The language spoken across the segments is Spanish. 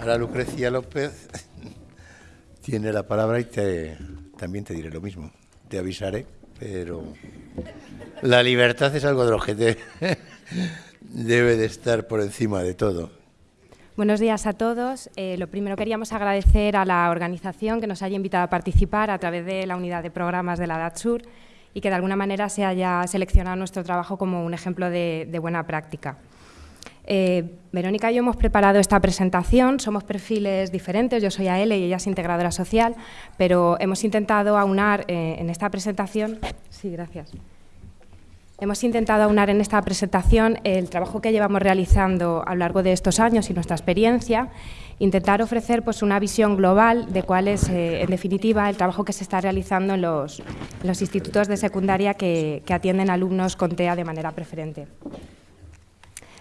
Ahora Lucrecia López tiene la palabra y te, también te diré lo mismo. Te avisaré, pero la libertad es algo de lo que debe de estar por encima de todo. Buenos días a todos. Eh, lo primero queríamos agradecer a la organización que nos haya invitado a participar a través de la unidad de programas de la DATSUR y que de alguna manera se haya seleccionado nuestro trabajo como un ejemplo de buena práctica. Eh, Verónica y yo hemos preparado esta presentación, somos perfiles diferentes, yo soy AL y ella es integradora social, pero hemos intentado aunar eh, en esta presentación, sí, gracias. Hemos intentado aunar en esta presentación el trabajo que llevamos realizando a lo largo de estos años y nuestra experiencia, intentar ofrecer pues, una visión global de cuál es, eh, en definitiva, el trabajo que se está realizando en los, institutos de secundaria que, que atienden alumnos con TEA de manera preferente.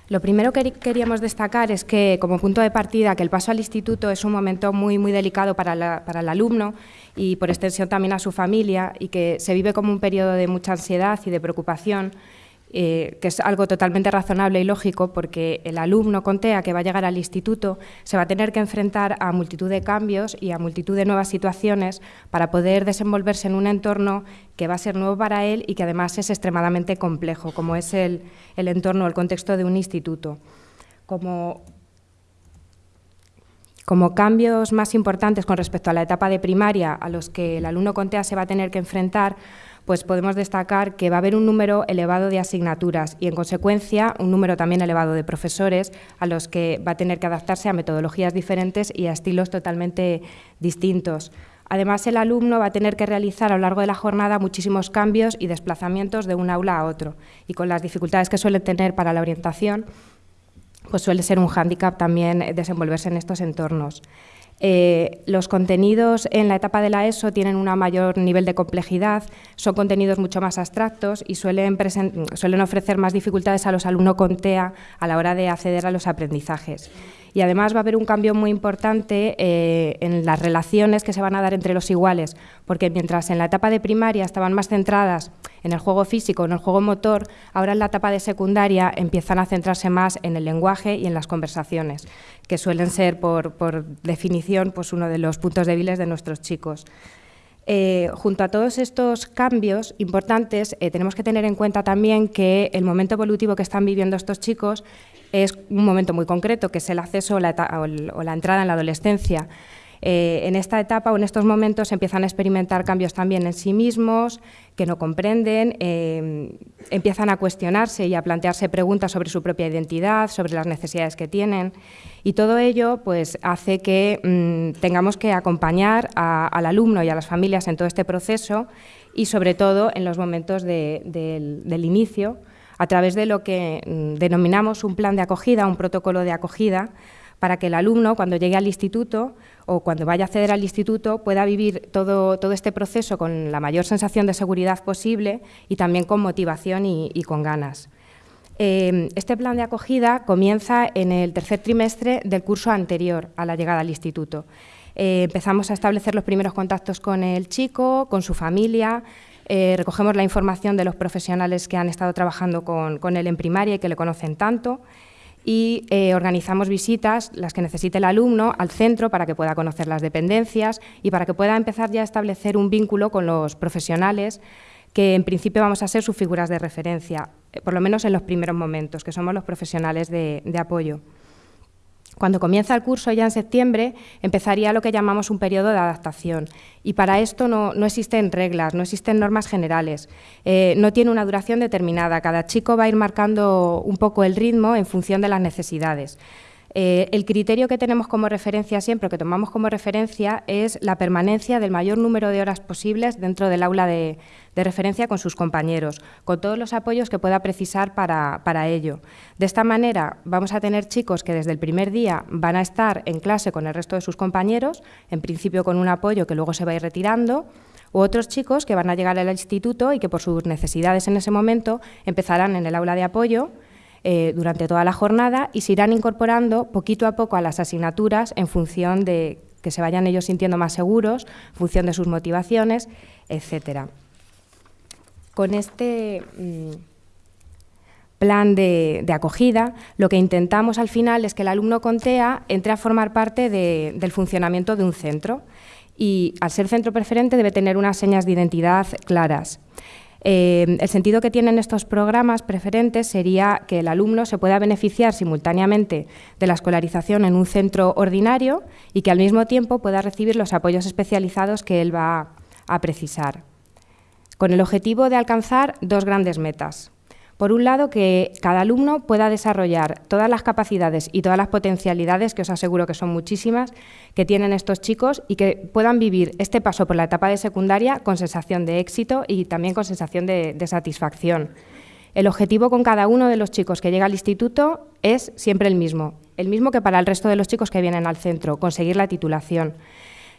Lo primero que queríamos destacar es que, como punto de partida, que el paso al instituto es un momento muy, muy delicado para, para, el alumno y, por extensión, también a su familia, y que se vive como un periodo de mucha ansiedad y de preocupación, eh, que es algo totalmente razonable y lógico porque el alumno con TEA que va a llegar al instituto se va a tener que enfrentar a multitud de cambios y a multitud de nuevas situaciones para poder desenvolverse en un entorno que va a ser nuevo para él y que además es extremadamente complejo, como es el, el entorno, el contexto de un instituto. Como como cambios más importantes con respecto a la etapa de primaria a los que el alumno con TEA se va a tener que enfrentar, pues podemos destacar que va a haber un número elevado de asignaturas y, en consecuencia, un número también elevado de profesores a los que va a tener que adaptarse a metodologías diferentes y a estilos totalmente distintos. Además, el alumno va a tener que realizar a lo largo de la jornada muchísimos cambios y desplazamientos de un aula a otro, y con las dificultades que suele tener para la orientación, pues suele ser un hándicap también desenvolverse en estos entornos. Eh, los contenidos en la etapa de la ESO tienen un mayor nivel de complejidad, son contenidos mucho más abstractos y suelen, suelen ofrecer más dificultades a los alumnos con TEA a la hora de acceder a los aprendizajes. Y además va a haber un cambio muy importante eh, en las relaciones que se van a dar entre los iguales, porque mientras en la etapa de primaria estaban más centradas en el juego físico, en el juego motor, ahora en la etapa de secundaria empiezan a centrarse más en el lenguaje y en las conversaciones, que suelen ser, por, definición, pues uno de los puntos débiles de nuestros chicos. Eh, junto a todos estos cambios importantes, eh, tenemos que tener en cuenta también que el momento evolutivo que están viviendo estos chicos es un momento muy concreto, que es el acceso o la entrada en la adolescencia. Eh, en esta etapa o en estos momentos empiezan a experimentar cambios también en sí mismos, que no comprenden, eh, empiezan a cuestionarse y a plantearse preguntas sobre su propia identidad, sobre las necesidades que tienen. Y todo ello pues, hace que mm, tengamos que acompañar al alumno y a las familias en todo este proceso y sobre todo en los momentos del inicio, a través de lo que mm, denominamos un plan de acogida, un protocolo de acogida, para que el alumno, cuando llegue al instituto o cuando vaya a acceder al instituto, pueda vivir todo, este proceso con la mayor sensación de seguridad posible y también con motivación y, con ganas. Eh, este plan de acogida comienza en el tercer trimestre del curso anterior a la llegada al instituto. Eh, empezamos a establecer los primeros contactos con el chico, con su familia, eh, recogemos la información de los profesionales que han estado trabajando con él en primaria y que le conocen tanto y eh, organizamos visitas, las que necesite el alumno, al centro para que pueda conocer las dependencias y para que pueda empezar ya a establecer un vínculo con los profesionales que en principio vamos a ser sus figuras de referencia, eh, por lo menos en los primeros momentos, que somos los profesionales de apoyo. Cuando comienza el curso ya en septiembre, empezaría lo que llamamos un periodo de adaptación. Y para esto no, existen reglas, no existen normas generales, eh, no tiene una duración determinada. Cada chico va a ir marcando un poco el ritmo en función de las necesidades. Eh, el criterio que tenemos como referencia siempre, que tomamos como referencia, es la permanencia del mayor número de horas posibles dentro del aula de, referencia con sus compañeros, con todos los apoyos que pueda precisar para, para, ello. De esta manera vamos a tener chicos que desde el primer día van a estar en clase con el resto de sus compañeros, en principio con un apoyo que luego se va a ir retirando, u otros chicos que van a llegar al instituto y que por sus necesidades en ese momento empezarán en el aula de apoyo eh, durante toda la jornada y se irán incorporando poquito a poco a las asignaturas en función de que se vayan ellos sintiendo más seguros, en función de sus motivaciones, etcétera. Con este, mm, plan de, acogida, lo que intentamos al final es que el alumno con TEA entre a formar parte del funcionamiento de un centro y al ser centro preferente debe tener unas señas de identidad claras. Eh, el sentido que tienen estos programas preferentes sería que el alumno se pueda beneficiar simultáneamente de la escolarización en un centro ordinario y que al mismo tiempo pueda recibir los apoyos especializados que él va a precisar, con el objetivo de alcanzar dos grandes metas. Por un lado, que cada alumno pueda desarrollar todas las capacidades y todas las potencialidades, que os aseguro que son muchísimas, que tienen estos chicos y que puedan vivir este paso por la etapa de secundaria con sensación de éxito y también con sensación de, satisfacción. El objetivo con cada uno de los chicos que llega al instituto es siempre el mismo, el mismo que para el resto de los chicos que vienen al centro, conseguir la titulación.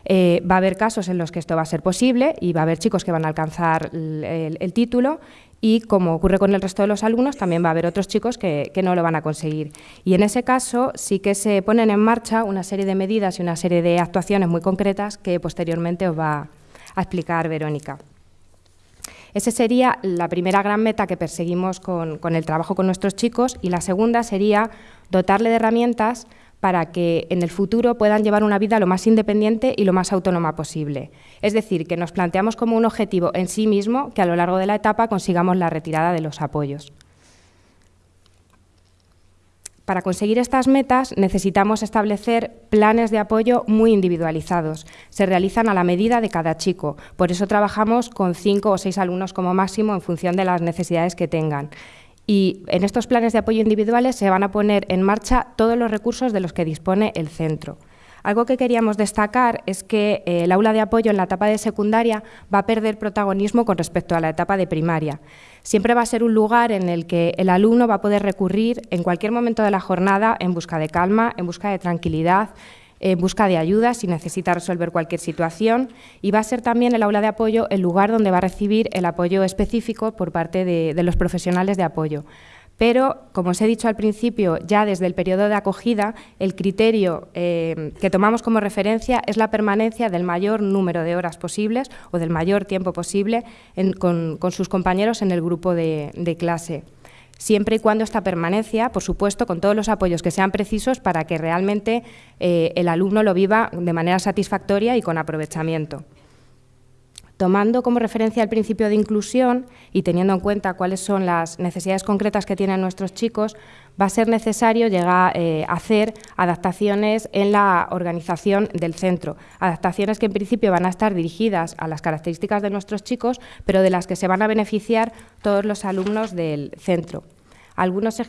Eh, va a haber casos en los que esto va a ser posible y va a haber chicos que van a alcanzar el título y como ocurre con el resto de los alumnos, también va a haber otros chicos que, no lo van a conseguir. Y en ese caso sí que se ponen en marcha una serie de medidas y una serie de actuaciones muy concretas que posteriormente os va a explicar Verónica. Esa sería la primera gran meta que perseguimos con, el trabajo con nuestros chicos y la segunda sería dotarle de herramientas para que en el futuro puedan llevar una vida lo más independiente y lo más autónoma posible. Es decir, que nos planteamos como un objetivo en sí mismo que a lo largo de la etapa consigamos la retirada de los apoyos. Para conseguir estas metas necesitamos establecer planes de apoyo muy individualizados. Se realizan a la medida de cada chico. Por eso trabajamos con cinco o seis alumnos como máximo en función de las necesidades que tengan y en estos planes de apoyo individuales se van a poner en marcha todos los recursos de los que dispone el centro. Algo que queríamos destacar es que eh, el aula de apoyo en la etapa de secundaria va a perder protagonismo con respecto a la etapa de primaria. Siempre va a ser un lugar en el que el alumno va a poder recurrir en cualquier momento de la jornada en busca de calma, en busca de tranquilidad, en busca de ayuda si necesita resolver cualquier situación y va a ser también el aula de apoyo el lugar donde va a recibir el apoyo específico por parte de, los profesionales de apoyo. Pero, como os he dicho al principio, ya desde el periodo de acogida, el criterio eh, que tomamos como referencia es la permanencia del mayor número de horas posibles o del mayor tiempo posible con, sus compañeros en el grupo de clase siempre y cuando esta permanencia, por supuesto, con todos los apoyos que sean precisos para que realmente eh, el alumno lo viva de manera satisfactoria y con aprovechamiento. Tomando como referencia el principio de inclusión y teniendo en cuenta cuáles son las necesidades concretas que tienen nuestros chicos, va a ser necesario llegar eh, hacer adaptaciones en la organización del centro. Adaptaciones que en principio van a estar dirigidas a las características de nuestros chicos, pero de las que se van a beneficiar todos los alumnos del centro. Algunos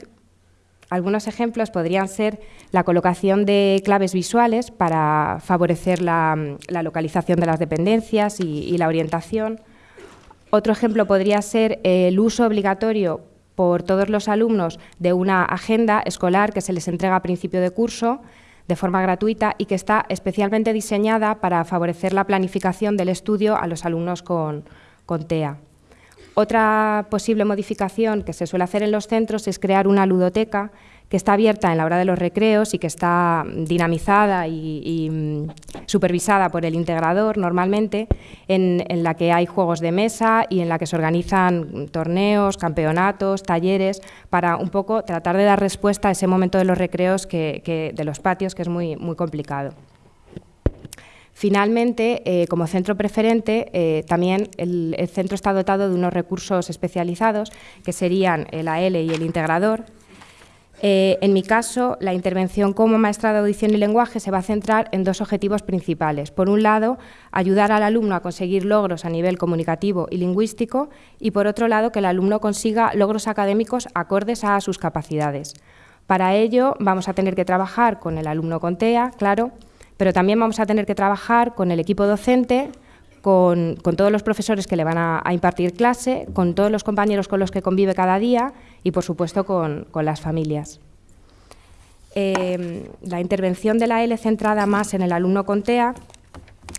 algunos ejemplos podrían ser la colocación de claves visuales para favorecer la, localización de las dependencias y, la orientación. Otro ejemplo podría ser el uso obligatorio por todos los alumnos de una agenda escolar que se les entrega a principio de curso de forma gratuita y que está especialmente diseñada para favorecer la planificación del estudio a los alumnos con TEA. Otra posible modificación que se suele hacer en los centros es crear una ludoteca que está abierta en la hora de los recreos y que está dinamizada y, mm, supervisada por el integrador normalmente, en, la que hay juegos de mesa y en la que se organizan torneos, campeonatos, talleres, para un poco tratar de dar respuesta a ese momento de los recreos que, de los patios que es muy, muy complicado. Finalmente, eh, como centro preferente, eh, también el, centro está dotado de unos recursos especializados, que serían el AL y el integrador. Eh, en mi caso, la intervención como maestra de audición y lenguaje se va a centrar en dos objetivos principales. Por un lado, ayudar al alumno a conseguir logros a nivel comunicativo y lingüístico y, por otro lado, que el alumno consiga logros académicos acordes a sus capacidades. Para ello, vamos a tener que trabajar con el alumno con TEA, claro, pero también vamos a tener que trabajar con el equipo docente, con, todos los profesores que le van a, impartir clase, con todos los compañeros con los que convive cada día y, por supuesto, con, las familias. Eh, la intervención de la L centrada más en el alumno con TEA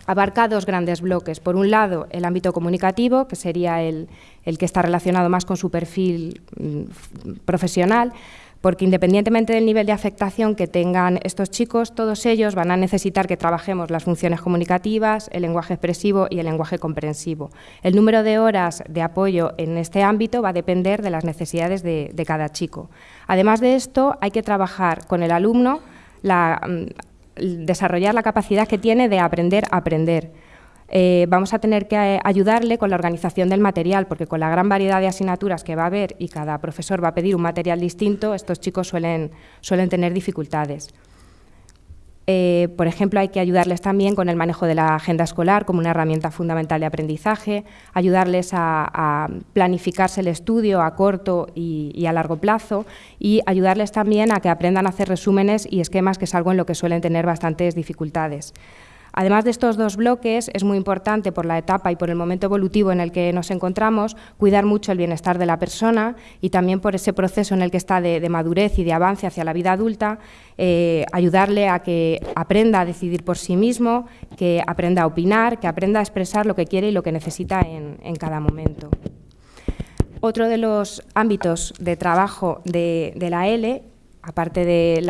abarca dos grandes bloques. Por un lado, el ámbito comunicativo, que sería el, el que está relacionado más con su perfil mm, profesional, porque independientemente del nivel de afectación que tengan estos chicos, todos ellos van a necesitar que trabajemos las funciones comunicativas, el lenguaje expresivo y el lenguaje comprensivo. El número de horas de apoyo en este ámbito va a depender de las necesidades de, cada chico. Además de esto, hay que trabajar con el alumno, mm, desarrollar la capacidad que tiene de aprender a aprender eh, vamos a tener que eh, ayudarle con la organización del material, porque con la gran variedad de asignaturas que va a haber y cada profesor va a pedir un material distinto, estos chicos suelen, suelen tener dificultades. Eh, por ejemplo, hay que ayudarles también con el manejo de la agenda escolar como una herramienta fundamental de aprendizaje, ayudarles a, planificarse el estudio a corto y, y, a largo plazo y ayudarles también a que aprendan a hacer resúmenes y esquemas, que es algo en lo que suelen tener bastantes dificultades. Además de estos dos bloques, es muy importante por la etapa y por el momento evolutivo en el que nos encontramos, cuidar mucho el bienestar de la persona y también por ese proceso en el que está de, madurez y de avance hacia la vida adulta, eh, ayudarle a que aprenda a decidir por sí mismo, que aprenda a opinar, que aprenda a expresar lo que quiere y lo que necesita en, cada momento. Otro de los ámbitos de trabajo de, de la L aparte del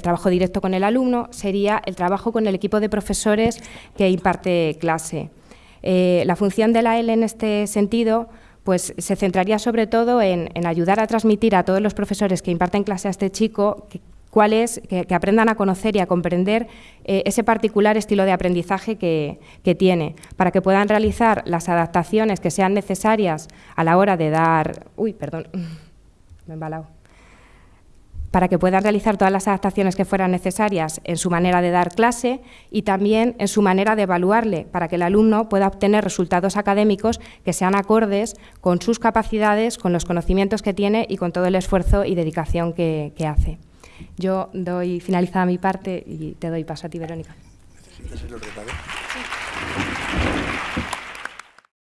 trabajo directo con el alumno, sería el trabajo con el equipo de profesores que imparte clase. Eh, la función de la L en este sentido pues, se centraría sobre todo en, ayudar a transmitir a todos los profesores que imparten clase a este chico que, cuál es, que, aprendan a conocer y a comprender eh, ese particular estilo de aprendizaje que, que, tiene, para que puedan realizar las adaptaciones que sean necesarias a la hora de dar... Uy, perdón, me he embalado para que puedan realizar todas las adaptaciones que fueran necesarias en su manera de dar clase y también en su manera de evaluarle, para que el alumno pueda obtener resultados académicos que sean acordes con sus capacidades, con los conocimientos que tiene y con todo el esfuerzo y dedicación que, hace. Yo doy finalizada mi parte y te doy paso a ti, Verónica.